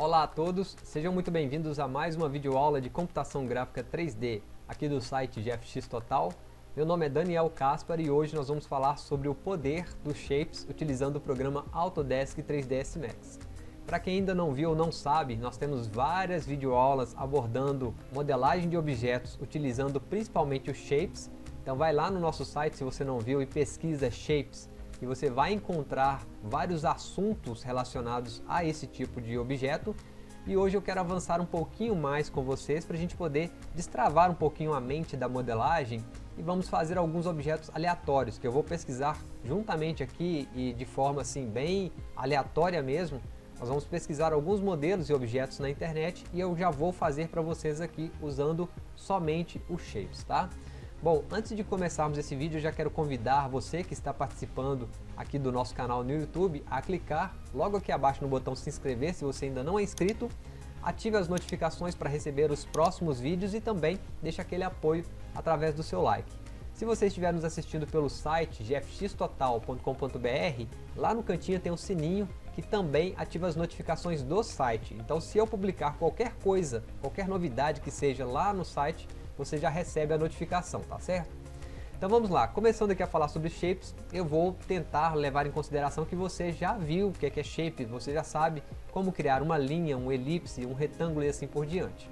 Olá a todos, sejam muito bem-vindos a mais uma videoaula de computação gráfica 3D aqui do site GFX Total. Meu nome é Daniel Caspar e hoje nós vamos falar sobre o poder dos shapes utilizando o programa Autodesk 3ds Max. Para quem ainda não viu ou não sabe, nós temos várias videoaulas abordando modelagem de objetos utilizando principalmente os shapes. Então vai lá no nosso site se você não viu e pesquisa shapes e você vai encontrar vários assuntos relacionados a esse tipo de objeto e hoje eu quero avançar um pouquinho mais com vocês para a gente poder destravar um pouquinho a mente da modelagem e vamos fazer alguns objetos aleatórios que eu vou pesquisar juntamente aqui e de forma assim bem aleatória mesmo nós vamos pesquisar alguns modelos e objetos na internet e eu já vou fazer para vocês aqui usando somente os shapes, tá? Bom, antes de começarmos esse vídeo, eu já quero convidar você que está participando aqui do nosso canal no YouTube a clicar logo aqui abaixo no botão se inscrever se você ainda não é inscrito, ative as notificações para receber os próximos vídeos e também deixe aquele apoio através do seu like. Se você estiver nos assistindo pelo site gfxtotal.com.br, lá no cantinho tem um sininho que também ativa as notificações do site. Então se eu publicar qualquer coisa, qualquer novidade que seja lá no site, você já recebe a notificação, tá certo? Então vamos lá, começando aqui a falar sobre shapes, eu vou tentar levar em consideração que você já viu o que é, que é shape, você já sabe como criar uma linha, um elipse, um retângulo e assim por diante.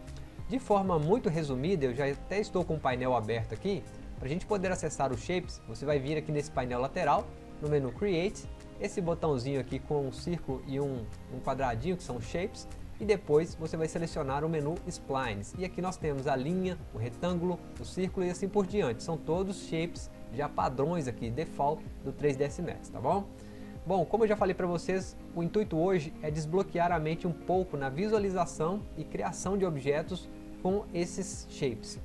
De forma muito resumida, eu já até estou com o painel aberto aqui, para a gente poder acessar os shapes, você vai vir aqui nesse painel lateral, no menu Create, esse botãozinho aqui com um círculo e um, um quadradinho que são shapes, e depois você vai selecionar o menu Splines. E aqui nós temos a linha, o retângulo, o círculo e assim por diante. São todos shapes já padrões aqui, default do 3ds Max, tá bom? Bom, como eu já falei para vocês, o intuito hoje é desbloquear a mente um pouco na visualização e criação de objetos com esses shapes.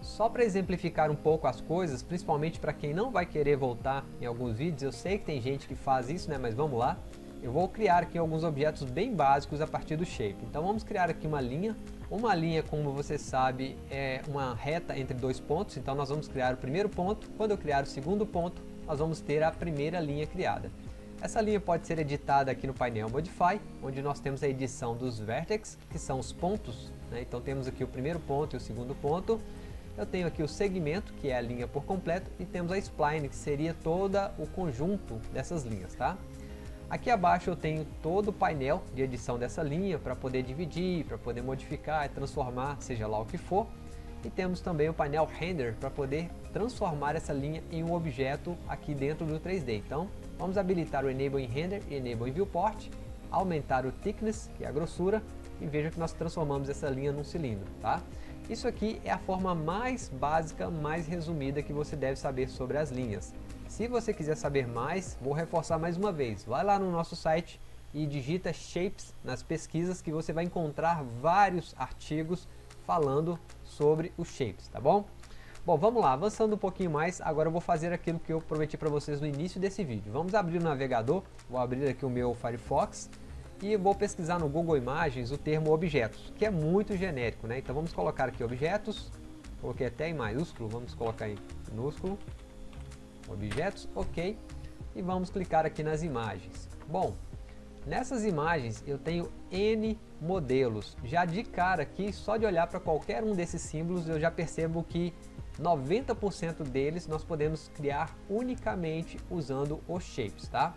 Só para exemplificar um pouco as coisas, principalmente para quem não vai querer voltar em alguns vídeos, eu sei que tem gente que faz isso, né? mas vamos lá eu vou criar aqui alguns objetos bem básicos a partir do shape. Então vamos criar aqui uma linha. Uma linha, como você sabe, é uma reta entre dois pontos. Então nós vamos criar o primeiro ponto. Quando eu criar o segundo ponto, nós vamos ter a primeira linha criada. Essa linha pode ser editada aqui no painel Modify, onde nós temos a edição dos vertex, que são os pontos. Né? Então temos aqui o primeiro ponto e o segundo ponto. Eu tenho aqui o segmento, que é a linha por completo, e temos a spline, que seria todo o conjunto dessas linhas. Tá? Aqui abaixo eu tenho todo o painel de edição dessa linha para poder dividir, para poder modificar transformar, seja lá o que for. E temos também o painel Render para poder transformar essa linha em um objeto aqui dentro do 3D. Então, vamos habilitar o Enable in Render e Enable in Viewport, aumentar o Thickness, que é a grossura, e veja que nós transformamos essa linha num cilindro. Tá? Isso aqui é a forma mais básica, mais resumida que você deve saber sobre as linhas. Se você quiser saber mais, vou reforçar mais uma vez. Vai lá no nosso site e digita Shapes nas pesquisas que você vai encontrar vários artigos falando sobre os Shapes, tá bom? Bom, vamos lá, avançando um pouquinho mais, agora eu vou fazer aquilo que eu prometi para vocês no início desse vídeo. Vamos abrir o navegador, vou abrir aqui o meu Firefox e vou pesquisar no Google Imagens o termo objetos, que é muito genérico, né? Então vamos colocar aqui objetos, coloquei até em maiúsculo, vamos colocar em minúsculo, objetos, ok, e vamos clicar aqui nas imagens. Bom, nessas imagens eu tenho N modelos, já de cara aqui, só de olhar para qualquer um desses símbolos eu já percebo que 90% deles nós podemos criar unicamente usando os shapes, tá?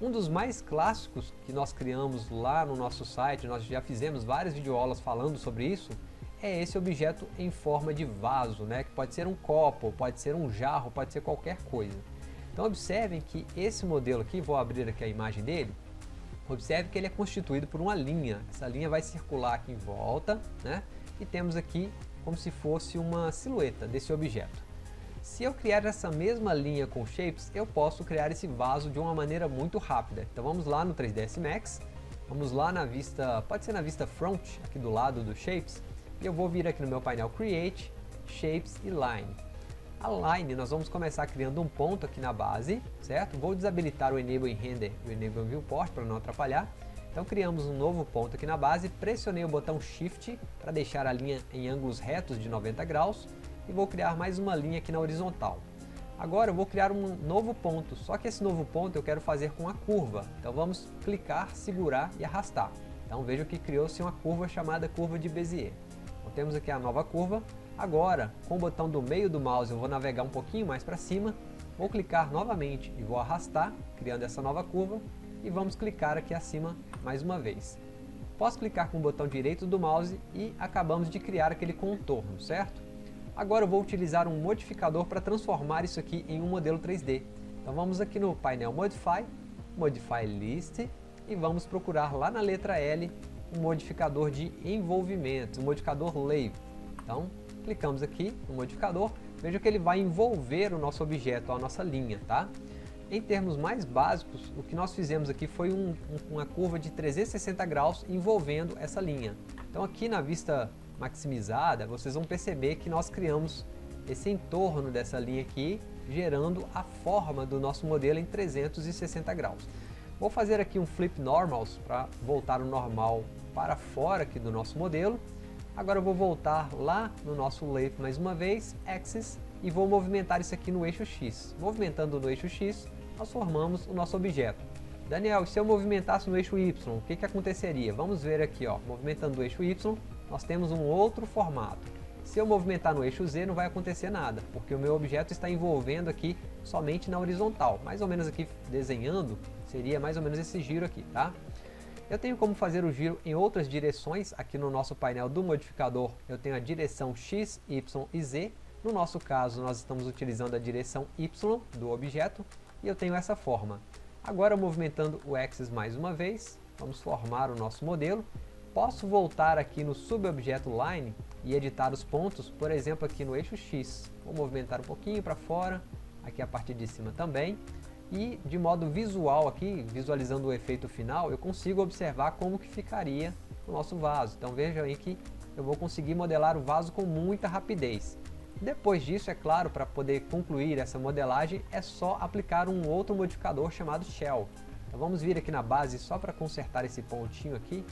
Um dos mais clássicos que nós criamos lá no nosso site, nós já fizemos várias videoaulas falando sobre isso, é esse objeto em forma de vaso, né? que pode ser um copo, pode ser um jarro, pode ser qualquer coisa. Então observem que esse modelo aqui, vou abrir aqui a imagem dele, observe que ele é constituído por uma linha, essa linha vai circular aqui em volta, né? e temos aqui como se fosse uma silhueta desse objeto. Se eu criar essa mesma linha com shapes, eu posso criar esse vaso de uma maneira muito rápida. Então vamos lá no 3ds Max, vamos lá na vista, pode ser na vista front, aqui do lado do shapes, eu vou vir aqui no meu painel Create, Shapes e Line. A Line nós vamos começar criando um ponto aqui na base, certo? Vou desabilitar o Enable Render e o Enable Viewport para não atrapalhar. Então criamos um novo ponto aqui na base, pressionei o botão Shift para deixar a linha em ângulos retos de 90 graus e vou criar mais uma linha aqui na horizontal. Agora eu vou criar um novo ponto, só que esse novo ponto eu quero fazer com a curva. Então vamos clicar, segurar e arrastar. Então veja que criou-se uma curva chamada curva de Bézier. Então temos aqui a nova curva. Agora, com o botão do meio do mouse, eu vou navegar um pouquinho mais para cima, vou clicar novamente e vou arrastar, criando essa nova curva, e vamos clicar aqui acima mais uma vez. Posso clicar com o botão direito do mouse e acabamos de criar aquele contorno, certo? Agora eu vou utilizar um modificador para transformar isso aqui em um modelo 3D. Então vamos aqui no painel Modify, Modify List e vamos procurar lá na letra L um modificador de envolvimento, um modificador Layer. Então clicamos aqui no modificador, veja que ele vai envolver o nosso objeto, a nossa linha, tá? Em termos mais básicos, o que nós fizemos aqui foi um, uma curva de 360 graus envolvendo essa linha. Então aqui na vista maximizada, vocês vão perceber que nós criamos esse entorno dessa linha aqui, gerando a forma do nosso modelo em 360 graus. Vou fazer aqui um flip normals para voltar o normal para fora aqui do nosso modelo. Agora eu vou voltar lá no nosso lathe mais uma vez, axis, e vou movimentar isso aqui no eixo X. Movimentando no eixo X, nós formamos o nosso objeto. Daniel, se eu movimentasse no eixo Y, o que, que aconteceria? Vamos ver aqui, ó, movimentando o eixo Y, nós temos um outro formato. Se eu movimentar no eixo Z não vai acontecer nada, porque o meu objeto está envolvendo aqui somente na horizontal. Mais ou menos aqui desenhando, seria mais ou menos esse giro aqui, tá? Eu tenho como fazer o giro em outras direções, aqui no nosso painel do modificador eu tenho a direção X, Y e Z. No nosso caso nós estamos utilizando a direção Y do objeto e eu tenho essa forma. Agora movimentando o axis mais uma vez, vamos formar o nosso modelo Posso voltar aqui no subobjeto Line e editar os pontos, por exemplo aqui no eixo X. Vou movimentar um pouquinho para fora, aqui a parte de cima também. E de modo visual aqui, visualizando o efeito final, eu consigo observar como que ficaria o nosso vaso. Então vejam aí que eu vou conseguir modelar o vaso com muita rapidez. Depois disso, é claro, para poder concluir essa modelagem, é só aplicar um outro modificador chamado Shell. Então vamos vir aqui na base só para consertar esse pontinho aqui.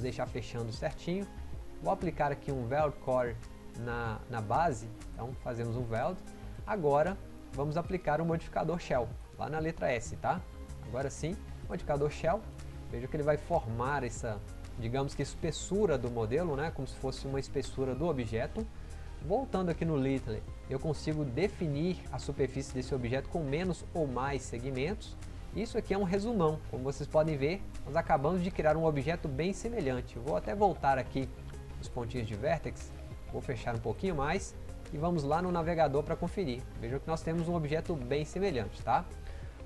Deixar fechando certinho. Vou aplicar aqui um Weld Core na, na base, então fazemos um Weld. Agora vamos aplicar o um modificador Shell, lá na letra S, tá? Agora sim, modificador Shell, veja que ele vai formar essa, digamos que espessura do modelo, né? como se fosse uma espessura do objeto. Voltando aqui no Little, eu consigo definir a superfície desse objeto com menos ou mais segmentos. Isso aqui é um resumão, como vocês podem ver, nós acabamos de criar um objeto bem semelhante. vou até voltar aqui os pontinhos de vertex, vou fechar um pouquinho mais e vamos lá no navegador para conferir. Vejam que nós temos um objeto bem semelhante, tá?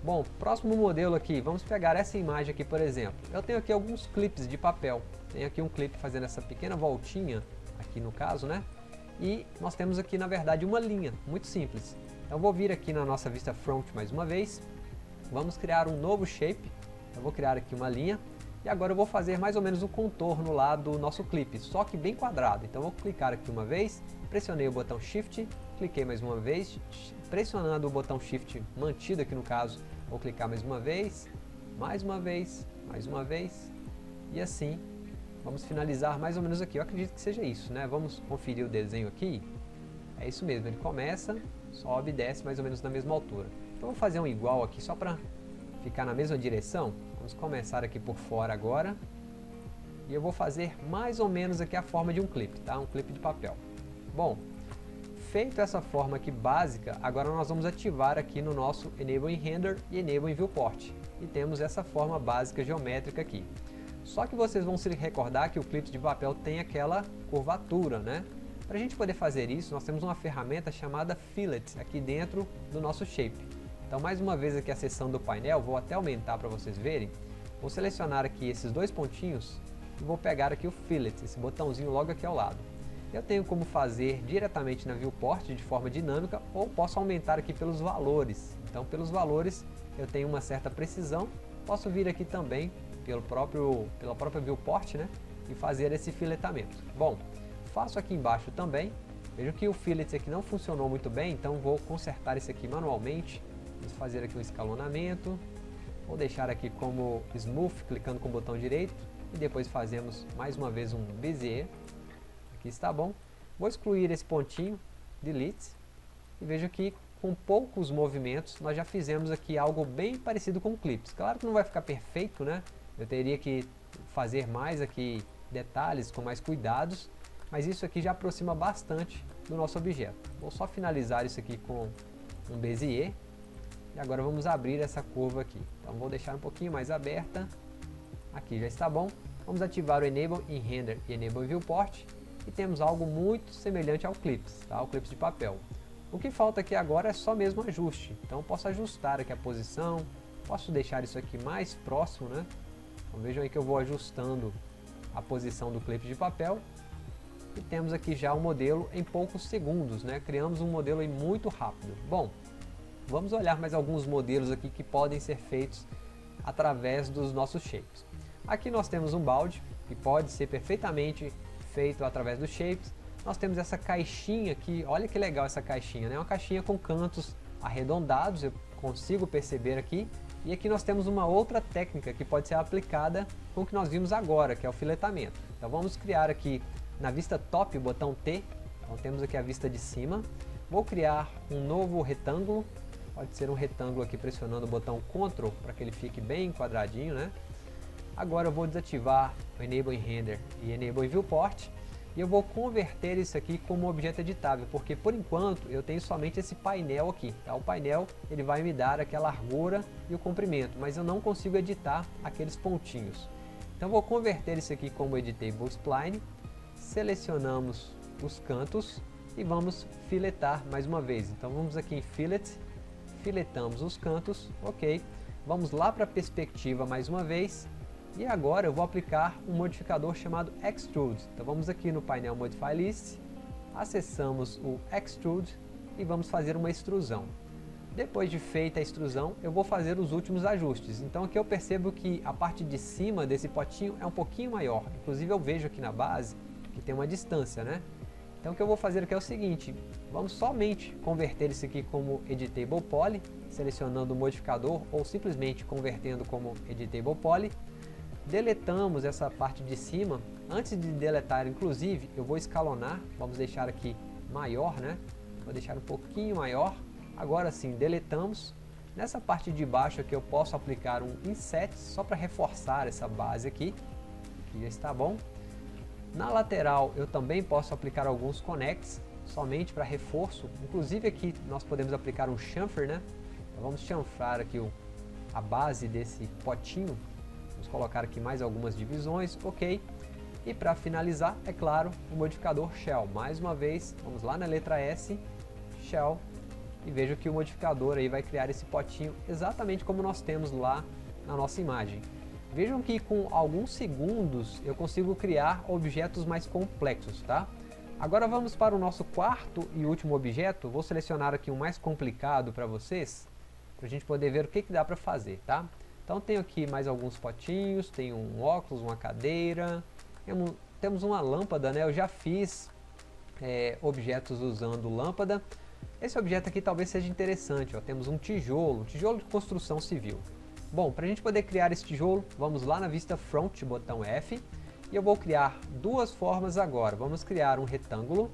Bom, próximo modelo aqui, vamos pegar essa imagem aqui, por exemplo. Eu tenho aqui alguns clipes de papel. Tenho aqui um clipe fazendo essa pequena voltinha, aqui no caso, né? E nós temos aqui, na verdade, uma linha, muito simples. Então vou vir aqui na nossa vista front mais uma vez, Vamos criar um novo shape. Eu vou criar aqui uma linha. E agora eu vou fazer mais ou menos o contorno lá do nosso clipe, só que bem quadrado. Então eu vou clicar aqui uma vez, pressionei o botão Shift, cliquei mais uma vez, pressionando o botão Shift mantido aqui no caso, vou clicar mais uma vez, mais uma vez, mais uma vez, e assim vamos finalizar mais ou menos aqui. Eu acredito que seja isso, né? Vamos conferir o desenho aqui. É isso mesmo, ele começa, sobe e desce mais ou menos na mesma altura. Então vou fazer um igual aqui só para ficar na mesma direção. Vamos começar aqui por fora agora. E eu vou fazer mais ou menos aqui a forma de um clipe, tá? Um clipe de papel. Bom, feito essa forma aqui básica, agora nós vamos ativar aqui no nosso Enable in Render e Enable in Viewport. E temos essa forma básica geométrica aqui. Só que vocês vão se recordar que o clipe de papel tem aquela curvatura, né? Para a gente poder fazer isso, nós temos uma ferramenta chamada Fillet aqui dentro do nosso shape. Então mais uma vez aqui a seção do painel, vou até aumentar para vocês verem. Vou selecionar aqui esses dois pontinhos e vou pegar aqui o Fillet, esse botãozinho logo aqui ao lado. Eu tenho como fazer diretamente na viewport de forma dinâmica ou posso aumentar aqui pelos valores. Então pelos valores eu tenho uma certa precisão, posso vir aqui também pelo próprio, pela própria viewport né, e fazer esse filetamento. Bom, faço aqui embaixo também, vejo que o fillet aqui não funcionou muito bem, então vou consertar esse aqui manualmente Vamos fazer aqui um escalonamento. Vou deixar aqui como Smooth, clicando com o botão direito. E depois fazemos mais uma vez um Bezier. Aqui está bom. Vou excluir esse pontinho, Delete. E vejo que com poucos movimentos nós já fizemos aqui algo bem parecido com clips. Claro que não vai ficar perfeito, né? Eu teria que fazer mais aqui detalhes com mais cuidados, mas isso aqui já aproxima bastante do nosso objeto. Vou só finalizar isso aqui com um Bezier, e agora vamos abrir essa curva aqui. Então vou deixar um pouquinho mais aberta, aqui já está bom. Vamos ativar o Enable in Render e Enable Viewport, e temos algo muito semelhante ao Clips, tá? o Clips de papel. O que falta aqui agora é só mesmo ajuste, então posso ajustar aqui a posição, posso deixar isso aqui mais próximo, né? Então vejam aí que eu vou ajustando a posição do clipe de papel e temos aqui já o modelo em poucos segundos, né? Criamos um modelo aí muito rápido. Bom, vamos olhar mais alguns modelos aqui que podem ser feitos através dos nossos shapes. Aqui nós temos um balde, que pode ser perfeitamente feito através dos shapes. Nós temos essa caixinha aqui, olha que legal essa caixinha, né? Uma caixinha com cantos arredondados, eu consigo perceber aqui. E aqui nós temos uma outra técnica que pode ser aplicada com o que nós vimos agora, que é o filetamento. Então vamos criar aqui na vista top o botão T, então temos aqui a vista de cima. Vou criar um novo retângulo, pode ser um retângulo aqui pressionando o botão Ctrl para que ele fique bem quadradinho, né? Agora eu vou desativar o Enable in Render e Enable in Viewport e eu vou converter isso aqui como objeto editável, porque por enquanto eu tenho somente esse painel aqui. Tá? O painel ele vai me dar aquela largura e o comprimento, mas eu não consigo editar aqueles pontinhos. Então vou converter isso aqui como Editable Spline, selecionamos os cantos e vamos filetar mais uma vez. Então vamos aqui em Fillet, filetamos os cantos, ok. Vamos lá para a perspectiva mais uma vez e agora eu vou aplicar um modificador chamado Extrude. Então vamos aqui no painel Modify List, acessamos o Extrude e vamos fazer uma extrusão. Depois de feita a extrusão, eu vou fazer os últimos ajustes. Então aqui eu percebo que a parte de cima desse potinho é um pouquinho maior. Inclusive eu vejo aqui na base que tem uma distância, né? Então o que eu vou fazer aqui é o seguinte, vamos somente converter isso aqui como Editable Poly, selecionando o modificador ou simplesmente convertendo como Editable Poly deletamos essa parte de cima. Antes de deletar, inclusive, eu vou escalonar. Vamos deixar aqui maior, né? Vou deixar um pouquinho maior. Agora sim, deletamos. Nessa parte de baixo aqui eu posso aplicar um inset só para reforçar essa base aqui. Que já está bom. Na lateral eu também posso aplicar alguns connects, somente para reforço. Inclusive aqui nós podemos aplicar um chamfer, né? Então vamos chanfrar aqui o, a base desse potinho Vamos colocar aqui mais algumas divisões, ok. E para finalizar, é claro, o modificador Shell. Mais uma vez, vamos lá na letra S, Shell, e vejo que o modificador aí vai criar esse potinho exatamente como nós temos lá na nossa imagem. Vejam que com alguns segundos eu consigo criar objetos mais complexos, tá? Agora vamos para o nosso quarto e último objeto. Vou selecionar aqui um mais complicado para vocês, para a gente poder ver o que, que dá para fazer, tá? Então tenho aqui mais alguns potinhos, tem um óculos, uma cadeira, temos uma lâmpada, né? Eu já fiz é, objetos usando lâmpada. Esse objeto aqui talvez seja interessante, ó. temos um tijolo, tijolo de construção civil. Bom, para a gente poder criar esse tijolo, vamos lá na vista Front, botão F, e eu vou criar duas formas agora. Vamos criar um retângulo,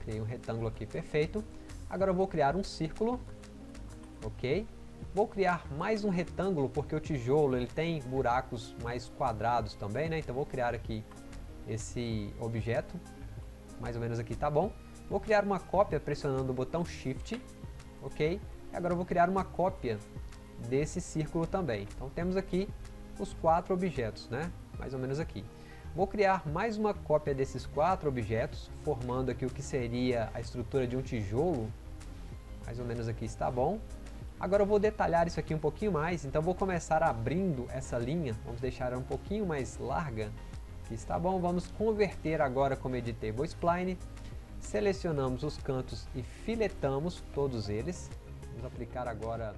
criei um retângulo aqui perfeito. Agora eu vou criar um círculo, ok? Vou criar mais um retângulo, porque o tijolo ele tem buracos mais quadrados também, né? Então vou criar aqui esse objeto, mais ou menos aqui tá bom. Vou criar uma cópia pressionando o botão Shift, ok? Agora eu vou criar uma cópia desse círculo também. Então temos aqui os quatro objetos, né? Mais ou menos aqui. Vou criar mais uma cópia desses quatro objetos, formando aqui o que seria a estrutura de um tijolo. Mais ou menos aqui está bom. Agora eu vou detalhar isso aqui um pouquinho mais, então vou começar abrindo essa linha, vamos deixar ela um pouquinho mais larga, que está bom, vamos converter agora como Editable Spline, selecionamos os cantos e filetamos todos eles, vamos aplicar agora.